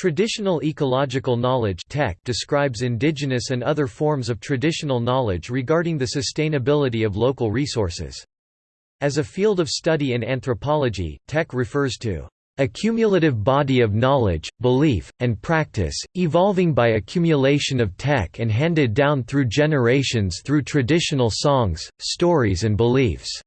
Traditional ecological knowledge describes indigenous and other forms of traditional knowledge regarding the sustainability of local resources. As a field of study in anthropology, TEK refers to a cumulative body of knowledge, belief, and practice, evolving by accumulation of TEK and handed down through generations through traditional songs, stories and beliefs.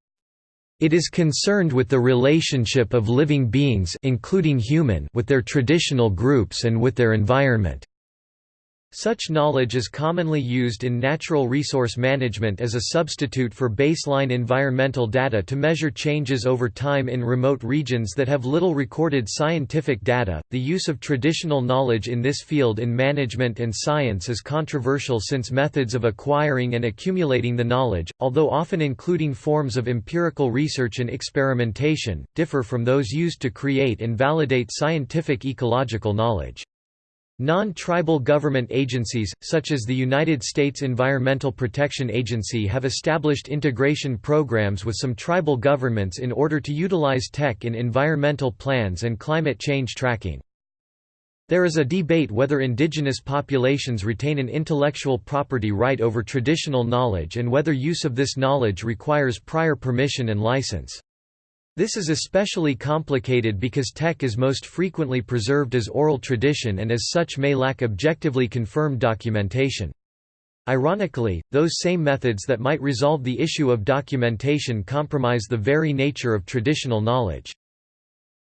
It is concerned with the relationship of living beings including human with their traditional groups and with their environment. Such knowledge is commonly used in natural resource management as a substitute for baseline environmental data to measure changes over time in remote regions that have little recorded scientific data. The use of traditional knowledge in this field in management and science is controversial since methods of acquiring and accumulating the knowledge, although often including forms of empirical research and experimentation, differ from those used to create and validate scientific ecological knowledge. Non-tribal government agencies, such as the United States Environmental Protection Agency have established integration programs with some tribal governments in order to utilize TEK in environmental plans and climate change tracking. There is a debate whether indigenous populations retain an intellectual property right over traditional knowledge and whether use of this knowledge requires prior permission and license. This is especially complicated because TEK is most frequently preserved as oral tradition and as such may lack objectively confirmed documentation. Ironically, those same methods that might resolve the issue of documentation compromise the very nature of traditional knowledge.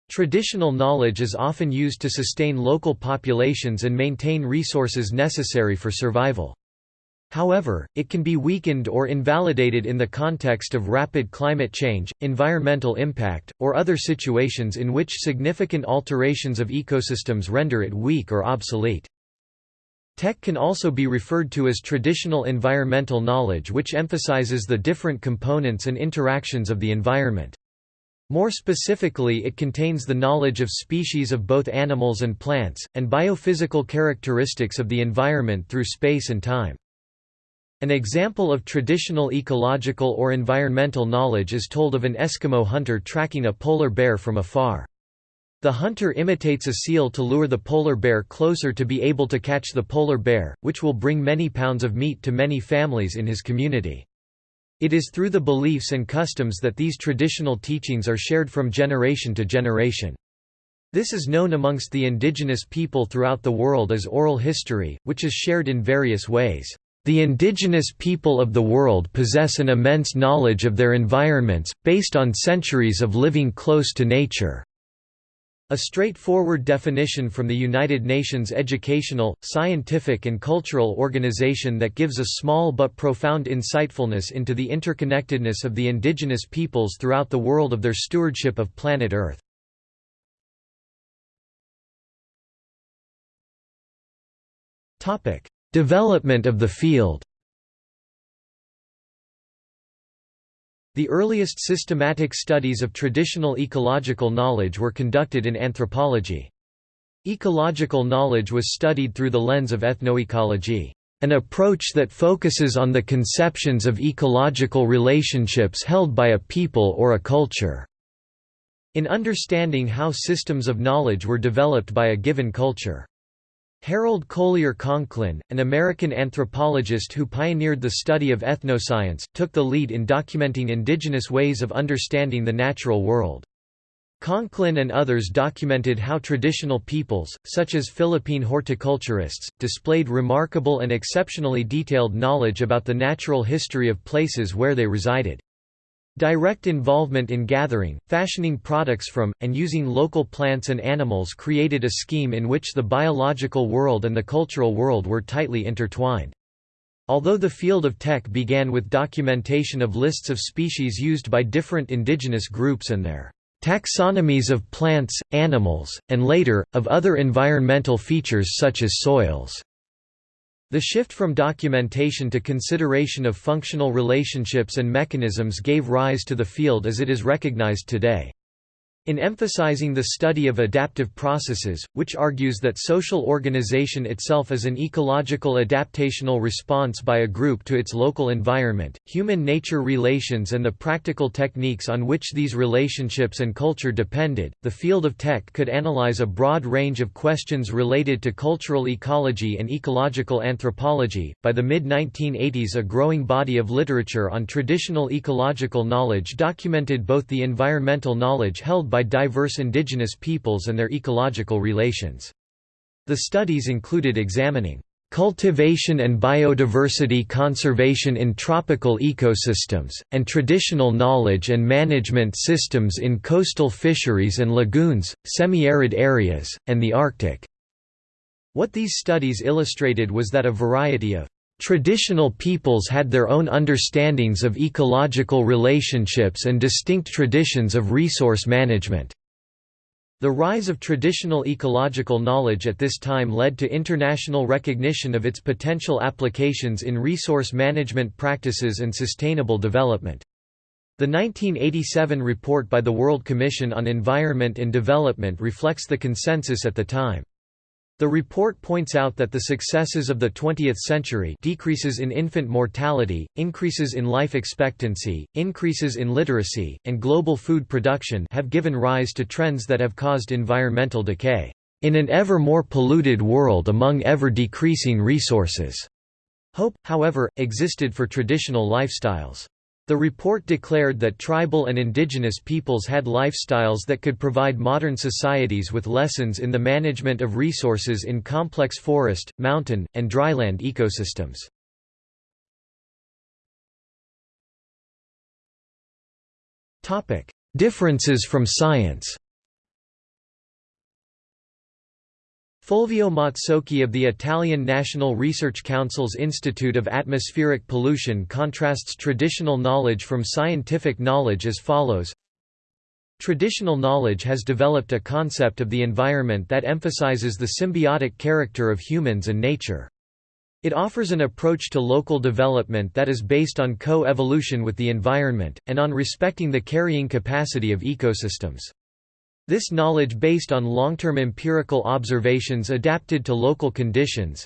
Traditional knowledge is often used to sustain local populations and maintain resources necessary for survival. However, it can be weakened or invalidated in the context of rapid climate change, environmental impact, or other situations in which significant alterations of ecosystems render it weak or obsolete. TEK can also be referred to as traditional environmental knowledge which emphasizes the different components and interactions of the environment. More specifically it contains the knowledge of species of both animals and plants, and biophysical characteristics of the environment through space and time. An example of traditional ecological or environmental knowledge is told of an Eskimo hunter tracking a polar bear from afar. The hunter imitates a seal to lure the polar bear closer to be able to catch the polar bear, which will bring many pounds of meat to many families in his community. It is through the beliefs and customs that these traditional teachings are shared from generation to generation. This is known amongst the indigenous people throughout the world as oral history, which is shared in various ways. The indigenous people of the world possess an immense knowledge of their environments, based on centuries of living close to nature. A straightforward definition from the United Nations Educational, Scientific and Cultural Organization that gives a small but profound insightfulness into the interconnectedness of the indigenous peoples throughout the world of their stewardship of planet Earth. Development of the field The earliest systematic studies of traditional ecological knowledge were conducted in anthropology. Ecological knowledge was studied through the lens of ethnoecology, an approach that focuses on the conceptions of ecological relationships held by a people or a culture. In understanding how systems of knowledge were developed by a given culture. Harold Collier Conklin, an American anthropologist who pioneered the study of ethnoscience, took the lead in documenting indigenous ways of understanding the natural world. Conklin and others documented how traditional peoples, such as Philippine horticulturists, displayed remarkable and exceptionally detailed knowledge about the natural history of places where they resided. Direct involvement in gathering, fashioning products from, and using local plants and animals created a scheme in which the biological world and the cultural world were tightly intertwined. Although the field of TEK began with documentation of lists of species used by different indigenous groups and their taxonomies of plants, animals, and later, of other environmental features such as soils. The shift from documentation to consideration of functional relationships and mechanisms gave rise to the field as it is recognized today. In emphasizing the study of adaptive processes, which argues that social organization itself is an ecological adaptational response by a group to its local environment, human-nature relations and the practical techniques on which these relationships and culture depended, the field of TEK could analyze a broad range of questions related to cultural ecology and ecological anthropology. By the mid-1980s a growing body of literature on traditional ecological knowledge documented both the environmental knowledge held by diverse indigenous peoples and their ecological relations. The studies included examining cultivation and biodiversity conservation in tropical ecosystems, and traditional knowledge and management systems in coastal fisheries and lagoons, semi-arid areas, and the Arctic. What these studies illustrated was that a variety of Traditional peoples had their own understandings of ecological relationships and distinct traditions of resource management. The rise of traditional ecological knowledge at this time led to international recognition of its potential applications in resource management practices and sustainable development. The 1987 report by the World Commission on Environment and Development reflects the consensus at the time. The report points out that the successes of the 20th century decreases in infant mortality, increases in life expectancy, increases in literacy, and global food production have given rise to trends that have caused environmental decay, "...in an ever more polluted world among ever-decreasing resources." Hope, however, existed for traditional lifestyles. The report declared that tribal and indigenous peoples had lifestyles that could provide modern societies with lessons in the management of resources in complex forest, mountain, and dryland ecosystems. Differences from science Fulvio Mazzocchi of the Italian National Research Council's Institute of Atmospheric Pollution contrasts traditional knowledge from scientific knowledge as follows Traditional knowledge has developed a concept of the environment that emphasizes the symbiotic character of humans and nature. It offers an approach to local development that is based on co-evolution with the environment, and on respecting the carrying capacity of ecosystems. This knowledge based on long-term empirical observations adapted to local conditions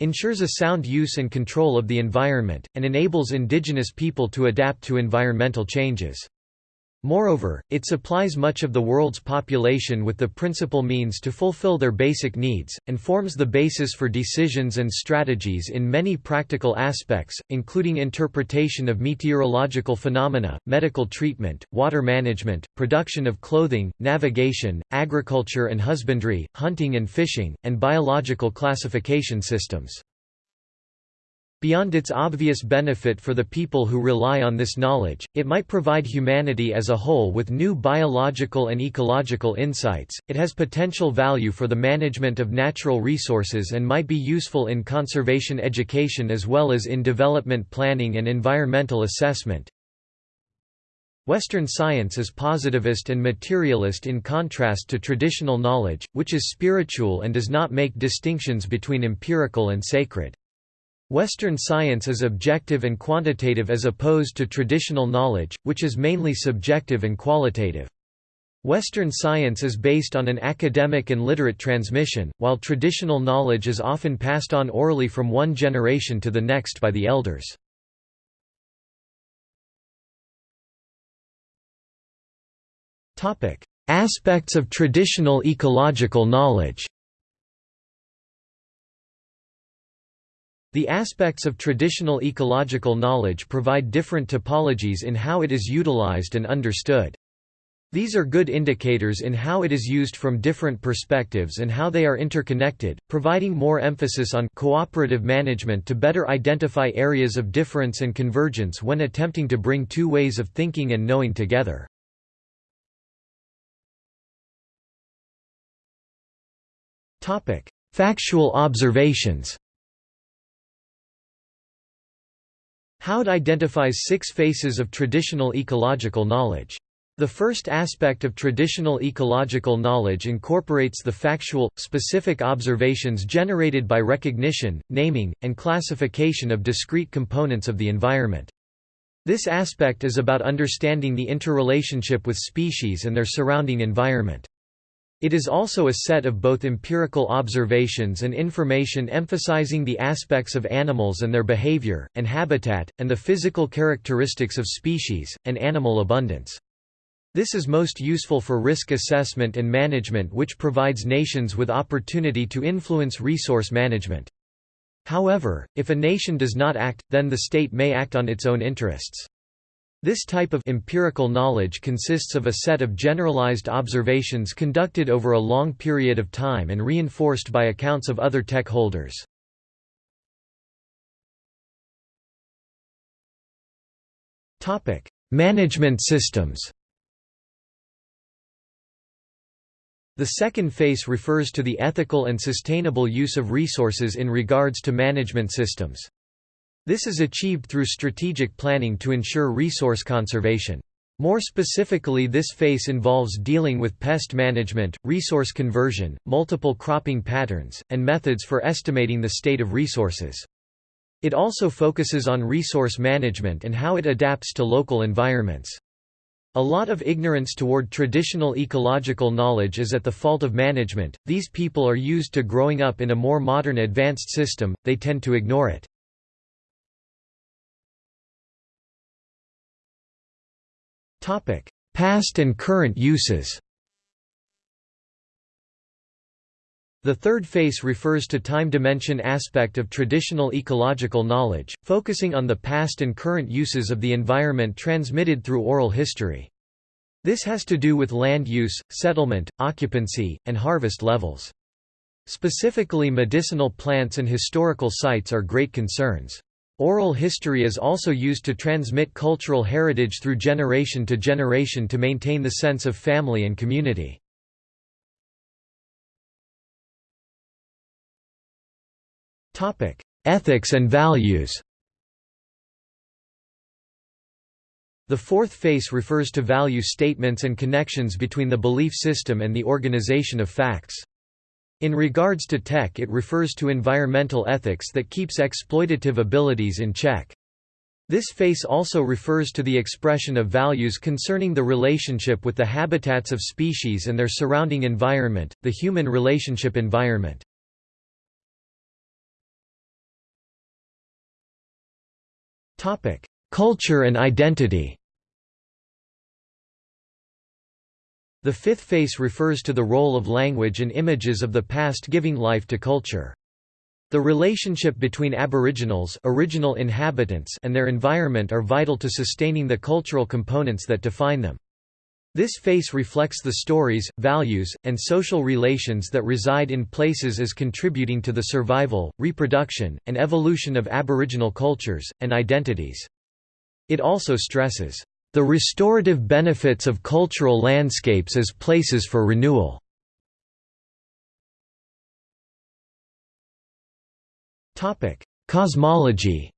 ensures a sound use and control of the environment, and enables indigenous people to adapt to environmental changes. Moreover, it supplies much of the world's population with the principal means to fulfill their basic needs, and forms the basis for decisions and strategies in many practical aspects, including interpretation of meteorological phenomena, medical treatment, water management, production of clothing, navigation, agriculture and husbandry, hunting and fishing, and biological classification systems. Beyond its obvious benefit for the people who rely on this knowledge, it might provide humanity as a whole with new biological and ecological insights. It has potential value for the management of natural resources and might be useful in conservation education as well as in development planning and environmental assessment. Western science is positivist and materialist in contrast to traditional knowledge, which is spiritual and does not make distinctions between empirical and sacred. Western science is objective and quantitative as opposed to traditional knowledge, which is mainly subjective and qualitative. Western science is based on an academic and literate transmission, while traditional knowledge is often passed on orally from one generation to the next by the elders. Aspects of traditional ecological knowledge The aspects of traditional ecological knowledge provide different topologies in how it is utilized and understood. These are good indicators in how it is used from different perspectives and how they are interconnected, providing more emphasis on cooperative management to better identify areas of difference and convergence when attempting to bring two ways of thinking and knowing together. Factual observations Houde identifies six faces of traditional ecological knowledge. The first aspect of traditional ecological knowledge incorporates the factual, specific observations generated by recognition, naming, and classification of discrete components of the environment. This aspect is about understanding the interrelationship with species and their surrounding environment. It is also a set of both empirical observations and information emphasizing the aspects of animals and their behavior, and habitat, and the physical characteristics of species, and animal abundance. This is most useful for risk assessment and management which provides nations with opportunity to influence resource management. However, if a nation does not act, then the state may act on its own interests. This type of empirical knowledge consists of a set of generalized observations conducted over a long period of time and reinforced by accounts of other TEK holders. Management systems The second phase refers to the ethical and sustainable use of resources in regards to management systems. This is achieved through strategic planning to ensure resource conservation. More specifically this face involves dealing with pest management, resource conversion, multiple cropping patterns, and methods for estimating the state of resources. It also focuses on resource management and how it adapts to local environments. A lot of ignorance toward traditional ecological knowledge is at the fault of management. These people are used to growing up in a more modern advanced system, they tend to ignore it. Topic: Past and current uses. The third face refers to time dimension aspect of traditional ecological knowledge, focusing on the past and current uses of the environment transmitted through oral history. This has to do with land use, settlement, occupancy, and harvest levels. Specifically medicinal plants and historical sites are great concerns. Oral history is also used to transmit cultural heritage through generation to generation to maintain the sense of family and community. Ethics and values The fourth face refers to value statements and connections between the belief system and the organization of facts. In regards to TEK it refers to environmental ethics that keeps exploitative abilities in check. This face also refers to the expression of values concerning the relationship with the habitats of species and their surrounding environment, the human relationship environment. Culture and identity The fifth face refers to the role of language and images of the past giving life to culture. The relationship between aboriginals original inhabitants and their environment are vital to sustaining the cultural components that define them. This face reflects the stories, values, and social relations that reside in places as contributing to the survival, reproduction, and evolution of aboriginal cultures, and identities. It also stresses, the restorative benefits of cultural landscapes as places for renewal. Cosmology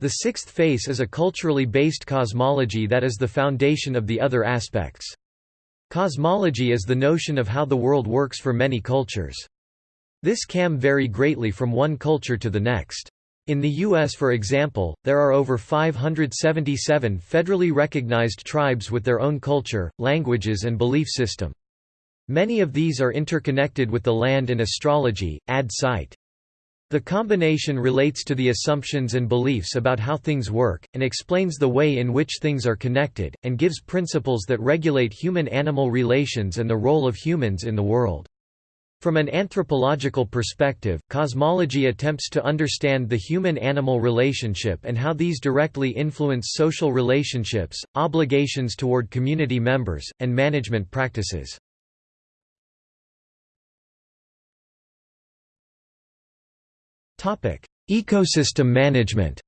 The sixth face is a culturally based cosmology that is the foundation of the other aspects. Cosmology is the notion of how the world works for many cultures. This can vary greatly from one culture to the next. In the U.S. for example, there are over 577 federally recognized tribes with their own culture, languages and belief system. Many of these are interconnected with the land and astrology, ad site. The combination relates to the assumptions and beliefs about how things work, and explains the way in which things are connected, and gives principles that regulate human-animal relations and the role of humans in the world. From an anthropological perspective, cosmology attempts to understand the human-animal relationship and how these directly influence social relationships, obligations toward community members, and management practices. Ecosystem management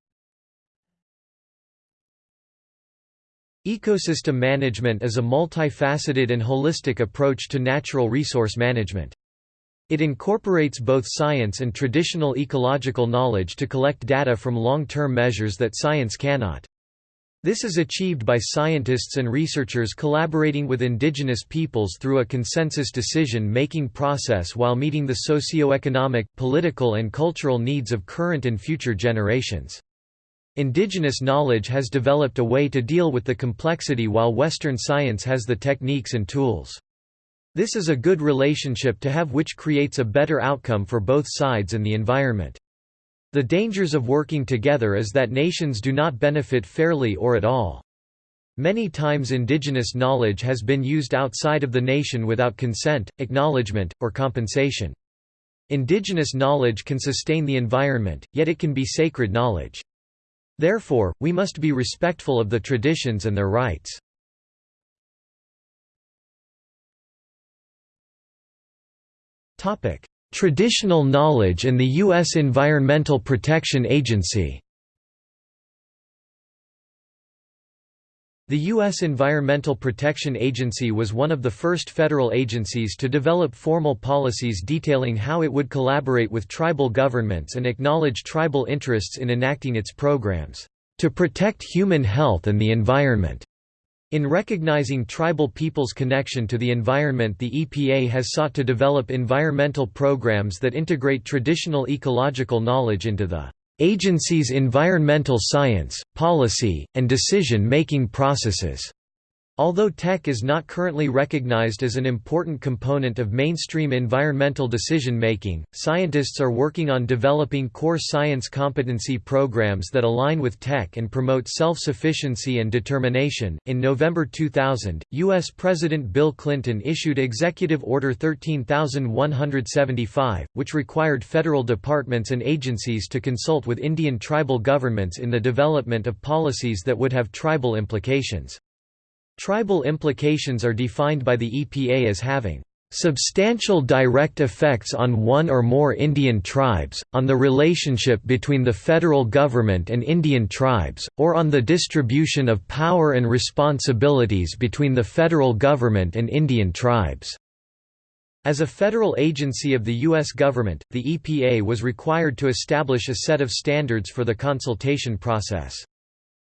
Ecosystem management is a multifaceted and holistic approach to natural resource management. It incorporates both science and traditional ecological knowledge to collect data from long-term measures that science cannot. This is achieved by scientists and researchers collaborating with indigenous peoples through a consensus decision-making process while meeting the socio-economic, political and cultural needs of current and future generations. Indigenous knowledge has developed a way to deal with the complexity while Western science has the techniques and tools. This is a good relationship to have which creates a better outcome for both sides and the environment. The dangers of working together is that nations do not benefit fairly or at all. Many times indigenous knowledge has been used outside of the nation without consent, acknowledgement, or compensation. Indigenous knowledge can sustain the environment, yet it can be sacred knowledge. Therefore, we must be respectful of the traditions and their rights. Traditional knowledge and the U.S. Environmental Protection Agency The U.S. Environmental Protection Agency was one of the first federal agencies to develop formal policies detailing how it would collaborate with tribal governments and acknowledge tribal interests in enacting its programs, "...to protect human health and the environment." In recognizing tribal peoples' connection to the environment the EPA has sought to develop environmental programs that integrate traditional ecological knowledge into the agency's environmental science, policy, and decision-making processes. Although TEK is not currently recognized as an important component of mainstream environmental decision-making, scientists are working on developing core science competency programs that align with TEK and promote self-sufficiency and determination. In November 2000, US President Bill Clinton issued Executive Order 13175, which required federal departments and agencies to consult with Indian tribal governments in the development of policies that would have tribal implications. Tribal implications are defined by the EPA as having substantial direct effects on one or more Indian tribes, on the relationship between the federal government and Indian tribes, or on the distribution of power and responsibilities between the federal government and Indian tribes." As a federal agency of the U.S. government, the EPA was required to establish a set of standards for the consultation process.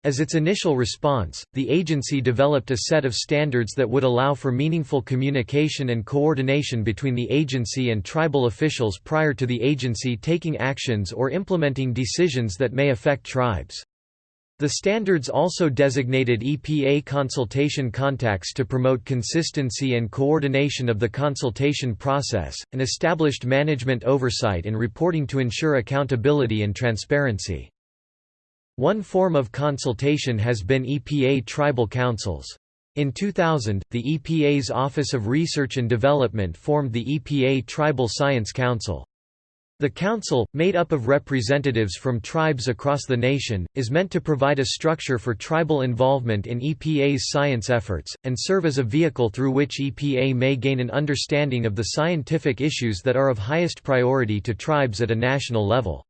As its initial response, the agency developed a set of standards that would allow for meaningful communication and coordination between the agency and tribal officials prior to the agency taking actions or implementing decisions that may affect tribes. The standards also designated EPA consultation contacts to promote consistency and coordination of the consultation process, and established management oversight and reporting to ensure accountability and transparency. One form of consultation has been EPA tribal councils. In 2000, the EPA's Office of Research and Development formed the EPA Tribal Science Council. The council, made up of representatives from tribes across the nation, is meant to provide a structure for tribal involvement in EPA's science efforts, and serve as a vehicle through which EPA may gain an understanding of the scientific issues that are of highest priority to tribes at a national level.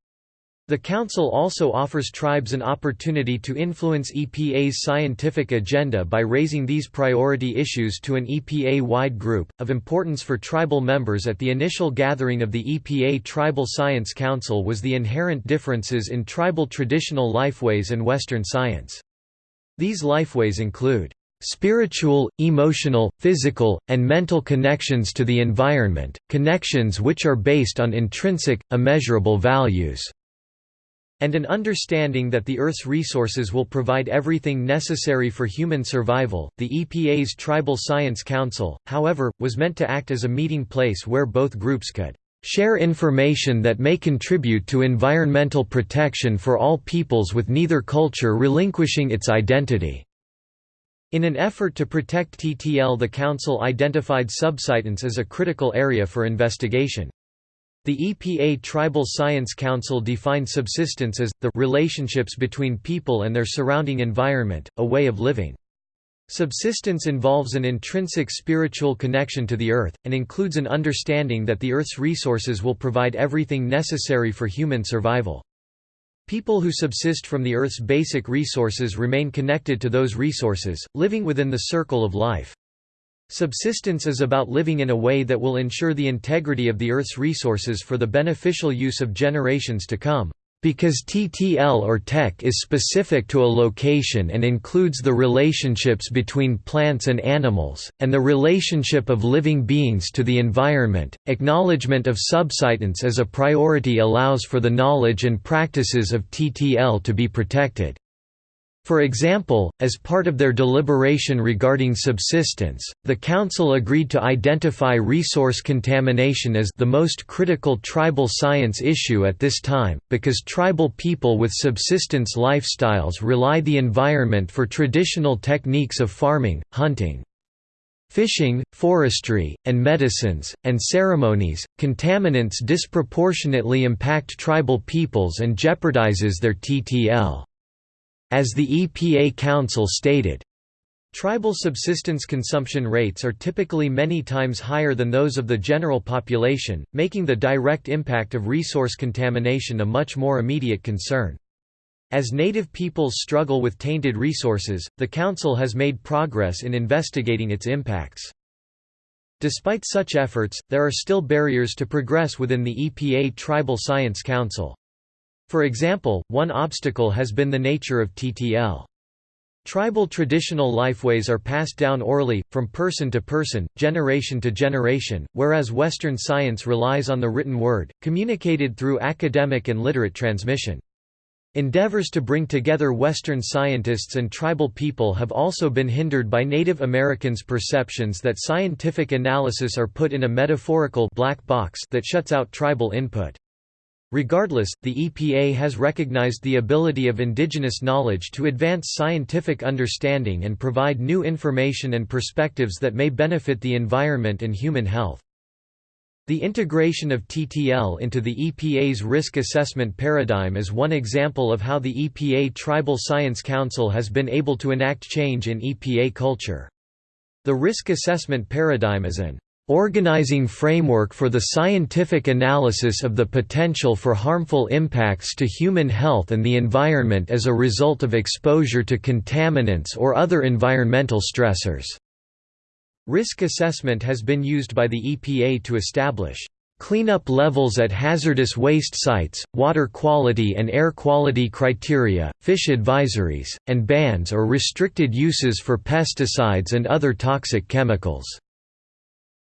The Council also offers tribes an opportunity to influence EPA's scientific agenda by raising these priority issues to an EPA-wide group. Of importance for tribal members at the initial gathering of the EPA Tribal Science Council was the inherent differences in tribal traditional lifeways and Western science. These lifeways include spiritual, emotional, physical, and mental connections to the environment, connections which are based on intrinsic, immeasurable values and an understanding that the Earth's resources will provide everything necessary for human survival. The EPA's Tribal Science Council, however, was meant to act as a meeting place where both groups could share information that may contribute to environmental protection for all peoples with neither culture relinquishing its identity. In an effort to protect TTL the Council identified subsistence as a critical area for investigation. The EPA Tribal Science Council defined subsistence as, the relationships between people and their surrounding environment, a way of living. Subsistence involves an intrinsic spiritual connection to the earth, and includes an understanding that the earth's resources will provide everything necessary for human survival. People who subsist from the earth's basic resources remain connected to those resources, living within the circle of life. Subsistence is about living in a way that will ensure the integrity of the Earth's resources for the beneficial use of generations to come. Because TTL or TEK is specific to a location and includes the relationships between plants and animals, and the relationship of living beings to the environment, acknowledgement of subsistence as a priority allows for the knowledge and practices of TTL to be protected. For example, as part of their deliberation regarding subsistence, the Council agreed to identify resource contamination as the most critical tribal science issue at this time, because tribal people with subsistence lifestyles rely the environment for traditional techniques of farming, hunting, fishing, forestry, and medicines, and ceremonies. Contaminants disproportionately impact tribal peoples and jeopardizes their TTL. As the EPA Council stated, Tribal subsistence consumption rates are typically many times higher than those of the general population, making the direct impact of resource contamination a much more immediate concern. As native peoples struggle with tainted resources, the Council has made progress in investigating its impacts. Despite such efforts, there are still barriers to progress within the EPA Tribal Science Council. For example, one obstacle has been the nature of TTL. Tribal traditional lifeways are passed down orally, from person to person, generation to generation, whereas Western science relies on the written word, communicated through academic and literate transmission. Endeavors to bring together Western scientists and tribal people have also been hindered by Native Americans' perceptions that scientific analysis are put in a metaphorical black box that shuts out tribal input. Regardless, the EPA has recognized the ability of indigenous knowledge to advance scientific understanding and provide new information and perspectives that may benefit the environment and human health. The integration of TTL into the EPA's risk assessment paradigm is one example of how the EPA Tribal Science Council has been able to enact change in EPA culture. The risk assessment paradigm is an organizing framework for the scientific analysis of the potential for harmful impacts to human health and the environment as a result of exposure to contaminants or other environmental stressors. Risk assessment has been used by the EPA to establish cleanup levels at hazardous waste sites, water quality and air quality criteria, fish advisories, and bans or restricted uses for pesticides and other toxic chemicals.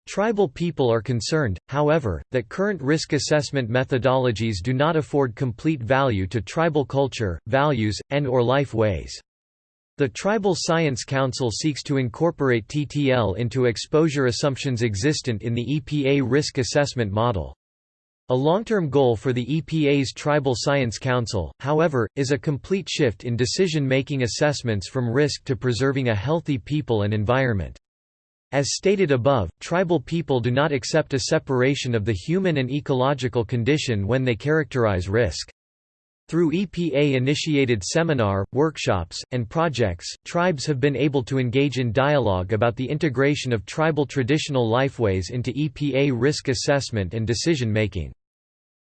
Tribal people are concerned, however, that current risk assessment methodologies do not afford complete value to tribal culture, values, and or life ways. The Tribal Science Council seeks to incorporate TTL into exposure assumptions existent in the EPA risk assessment model. A long-term goal for the EPA's Tribal Science Council, however, is a complete shift in decision-making assessments from risk to preserving a healthy people and environment. As stated above, tribal people do not accept a separation of the human and ecological condition when they characterize risk. Through EPA-initiated seminar, workshops, and projects, tribes have been able to engage in dialogue about the integration of tribal traditional lifeways into EPA risk assessment and decision-making.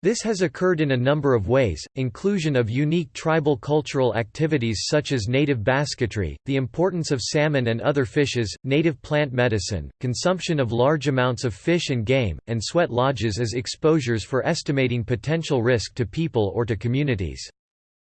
This has occurred in a number of ways, inclusion of unique tribal cultural activities such as native basketry, the importance of salmon and other fishes, native plant medicine, consumption of large amounts of fish and game, and sweat lodges as exposures for estimating potential risk to people or to communities.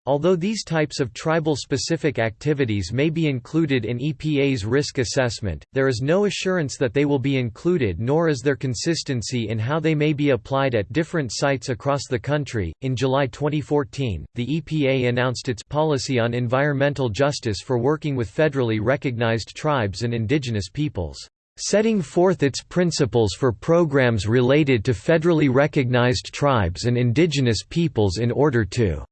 Although these types of tribal-specific activities may be included in EPA's risk assessment, there is no assurance that they will be included nor is there consistency in how they may be applied at different sites across the country. In July 2014, the EPA announced its policy on environmental justice for working with federally recognized tribes and indigenous peoples setting forth its principles for programs related to federally recognized tribes and indigenous peoples in order to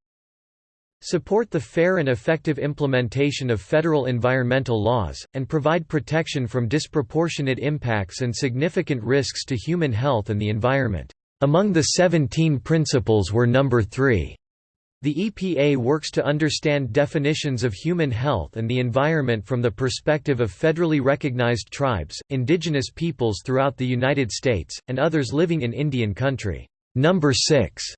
support the fair and effective implementation of federal environmental laws, and provide protection from disproportionate impacts and significant risks to human health and the environment. Among the 17 principles were number 3. The EPA works to understand definitions of human health and the environment from the perspective of federally recognized tribes, indigenous peoples throughout the United States, and others living in Indian country. Number 6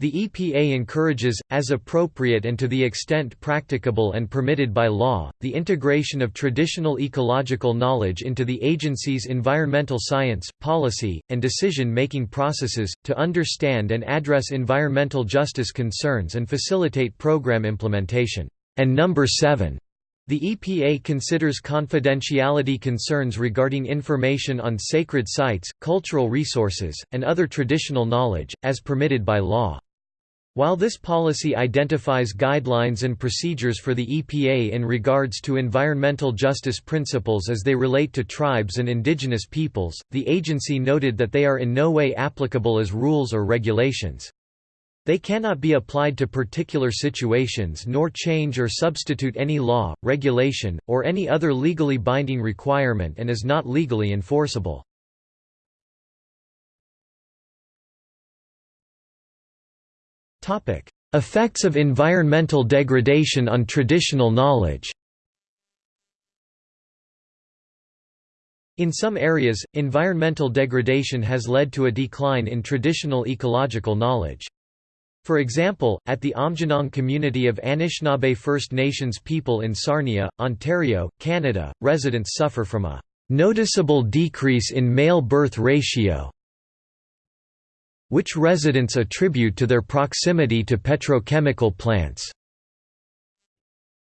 The EPA encourages, as appropriate and to the extent practicable and permitted by law, the integration of traditional ecological knowledge into the agency's environmental science, policy, and decision-making processes, to understand and address environmental justice concerns and facilitate program implementation. And number 7. The EPA considers confidentiality concerns regarding information on sacred sites, cultural resources, and other traditional knowledge, as permitted by law. While this policy identifies guidelines and procedures for the EPA in regards to environmental justice principles as they relate to tribes and indigenous peoples, the agency noted that they are in no way applicable as rules or regulations. They cannot be applied to particular situations nor change or substitute any law, regulation, or any other legally binding requirement and is not legally enforceable. Effects of environmental degradation on traditional knowledge. In some areas, environmental degradation has led to a decline in traditional ecological knowledge. For example, at the Aamjiwnaang community of Anishinaabe First Nations people in Sarnia, Ontario, Canada, residents suffer from a noticeable decrease in male birth ratio which residents attribute to their proximity to petrochemical plants.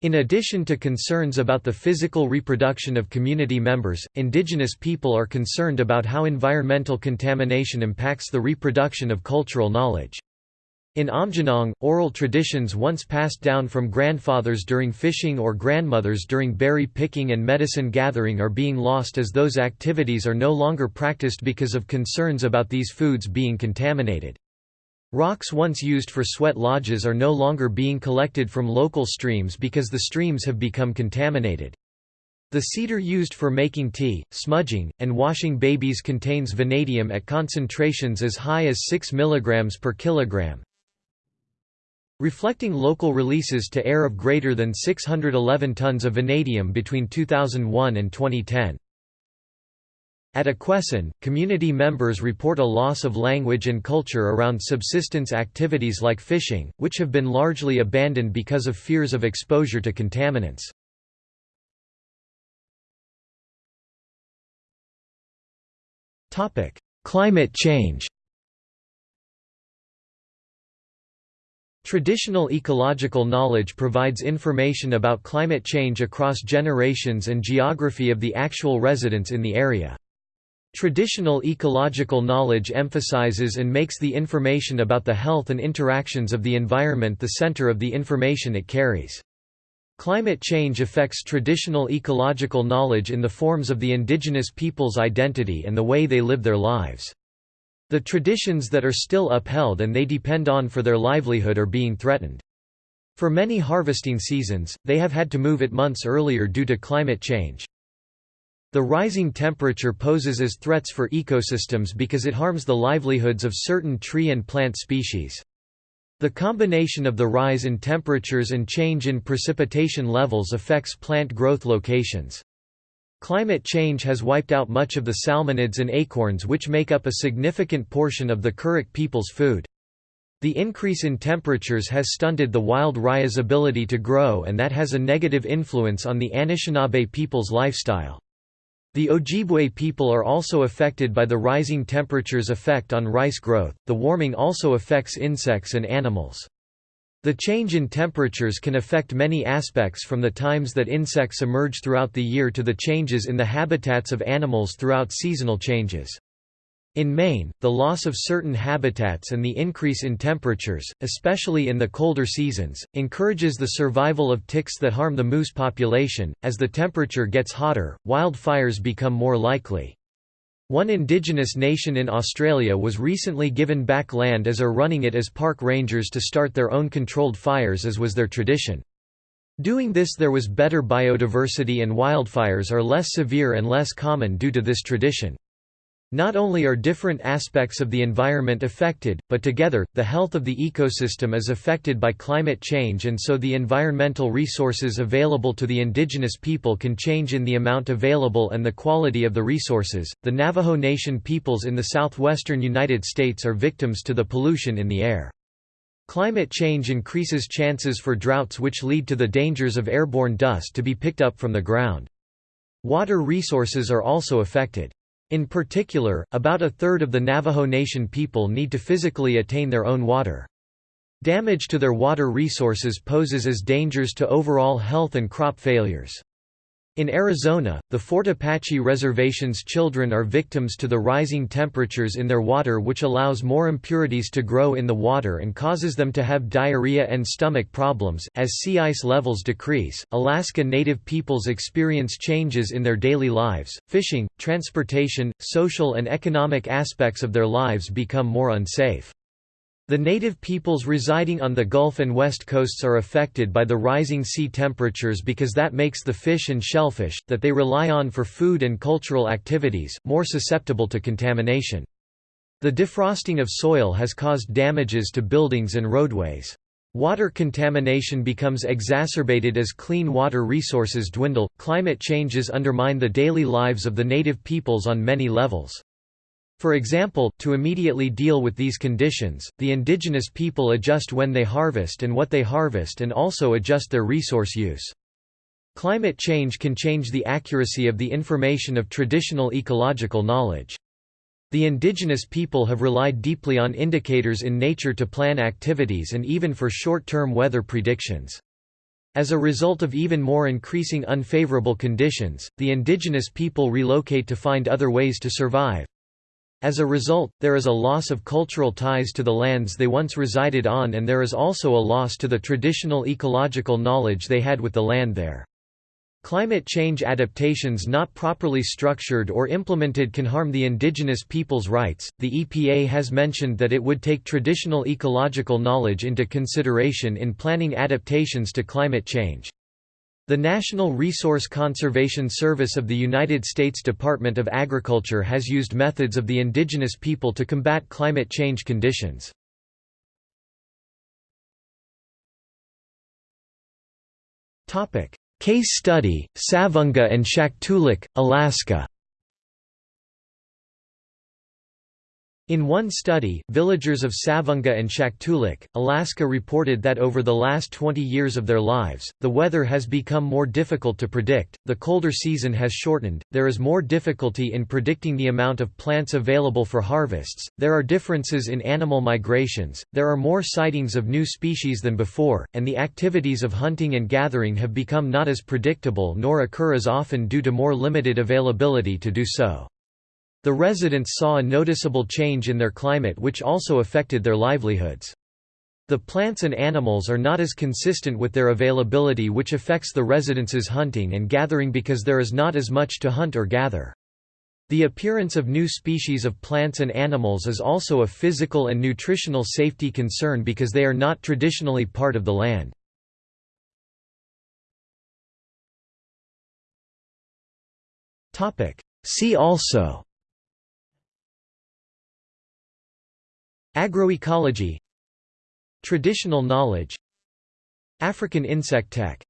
In addition to concerns about the physical reproduction of community members, indigenous people are concerned about how environmental contamination impacts the reproduction of cultural knowledge. In Aamjiwnaang, oral traditions once passed down from grandfathers during fishing or grandmothers during berry picking and medicine gathering are being lost as those activities are no longer practiced because of concerns about these foods being contaminated. Rocks once used for sweat lodges are no longer being collected from local streams because the streams have become contaminated. The cedar used for making tea, smudging, and washing babies contains vanadium at concentrations as high as 6 mg per kilogram, reflecting local releases to air of greater than 611 tons of vanadium between 2001 and 2010. At Akwesasne, community members report a loss of language and culture around subsistence activities like fishing, which have been largely abandoned because of fears of exposure to contaminants. Climate change Traditional ecological knowledge provides information about climate change across generations and geography of the actual residents in the area. Traditional ecological knowledge emphasizes and makes the information about the health and interactions of the environment the center of the information it carries. Climate change affects traditional ecological knowledge in the forms of the indigenous people's identity and the way they live their lives. The traditions that are still upheld and they depend on for their livelihood are being threatened. For many harvesting seasons, they have had to move it months earlier due to climate change. The rising temperature poses as threats for ecosystems because it harms the livelihoods of certain tree and plant species. The combination of the rise in temperatures and change in precipitation levels affects plant growth locations. Climate change has wiped out much of the salmonids and acorns which make up a significant portion of the Karuk people's food. The increase in temperatures has stunted the wild rice's ability to grow and that has a negative influence on the Anishinaabe people's lifestyle. The Ojibwe people are also affected by the rising temperatures effect on rice growth. The warming also affects insects and animals. The change in temperatures can affect many aspects from the times that insects emerge throughout the year to the changes in the habitats of animals throughout seasonal changes. In Maine, the loss of certain habitats and the increase in temperatures, especially in the colder seasons, encourages the survival of ticks that harm the moose population. As the temperature gets hotter, wildfires become more likely. One indigenous nation in Australia was recently given back land as are running it as park rangers to start their own controlled fires as was their tradition. Doing this there was better biodiversity and wildfires are less severe and less common due to this tradition. Not only are different aspects of the environment affected, but together, the health of the ecosystem is affected by climate change and so the environmental resources available to the indigenous people can change in the amount available and the quality of the resources. The Navajo Nation peoples in the southwestern United States are victims to the pollution in the air. Climate change increases chances for droughts which lead to the dangers of airborne dust to be picked up from the ground. Water resources are also affected. In particular, about a third of the Navajo Nation people need to physically attain their own water. Damage to their water resources poses as dangers to overall health and crop failures. In Arizona, the Fort Apache Reservation's children are victims to the rising temperatures in their water which allows more impurities to grow in the water and causes them to have diarrhea and stomach problems. As sea ice levels decrease, Alaska Native peoples experience changes in their daily lives. Fishing, transportation, social and economic aspects of their lives become more unsafe. The native peoples residing on the Gulf and West coasts are affected by the rising sea temperatures because that makes the fish and shellfish, that they rely on for food and cultural activities, more susceptible to contamination. The defrosting of soil has caused damages to buildings and roadways. Water contamination becomes exacerbated as clean water resources dwindle. Climate changes undermine the daily lives of the native peoples on many levels. For example, to immediately deal with these conditions, the indigenous people adjust when they harvest and what they harvest and also adjust their resource use. Climate change can change the accuracy of the information of traditional ecological knowledge. The indigenous people have relied deeply on indicators in nature to plan activities and even for short-term weather predictions. As a result of even more increasing unfavorable conditions, the indigenous people relocate to find other ways to survive. As a result, there is a loss of cultural ties to the lands they once resided on and there is also a loss to the traditional ecological knowledge they had with the land there. Climate change adaptations not properly structured or implemented can harm the indigenous people's rights. The EPA has mentioned that it would take traditional ecological knowledge into consideration in planning adaptations to climate change. The National Resource Conservation Service of the United States Department of Agriculture has used methods of the indigenous people to combat climate change conditions. Case study, Savoonga and Shaktoolik, Alaska In one study, villagers of Savoonga and Shaktoolik, Alaska reported that over the last 20 years of their lives, the weather has become more difficult to predict, the colder season has shortened, there is more difficulty in predicting the amount of plants available for harvests, there are differences in animal migrations, there are more sightings of new species than before, and the activities of hunting and gathering have become not as predictable nor occur as often due to more limited availability to do so. The residents saw a noticeable change in their climate which also affected their livelihoods. The plants and animals are not as consistent with their availability which affects the residents' hunting and gathering because there is not as much to hunt or gather. The appearance of new species of plants and animals is also a physical and nutritional safety concern because they are not traditionally part of the land. See also Agroecology Traditional knowledge African insect tech